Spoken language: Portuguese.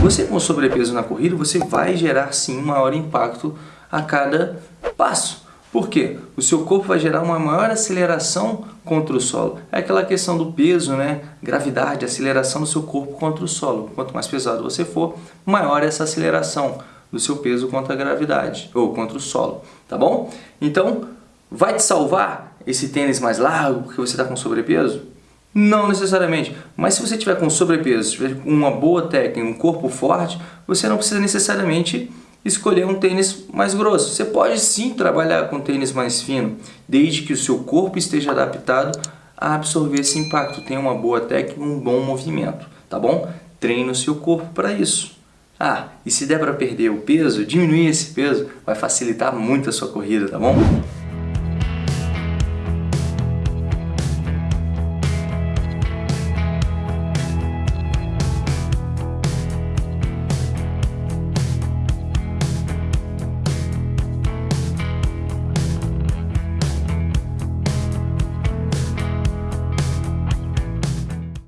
Você com sobrepeso na corrida, você vai gerar sim um maior impacto a cada passo. Por quê? O seu corpo vai gerar uma maior aceleração contra o solo. É aquela questão do peso, né? Gravidade, aceleração do seu corpo contra o solo. Quanto mais pesado você for, maior essa aceleração do seu peso contra a gravidade ou contra o solo, tá bom? Então, vai te salvar esse tênis mais largo porque você está com sobrepeso? Não necessariamente, mas se você tiver com sobrepeso, tiver uma boa técnica, um corpo forte, você não precisa necessariamente escolher um tênis mais grosso. Você pode sim trabalhar com tênis mais fino, desde que o seu corpo esteja adaptado a absorver esse impacto, tenha uma boa técnica, um bom movimento, tá bom? Treine o seu corpo para isso. Ah, e se der para perder o peso, diminuir esse peso, vai facilitar muito a sua corrida, tá bom?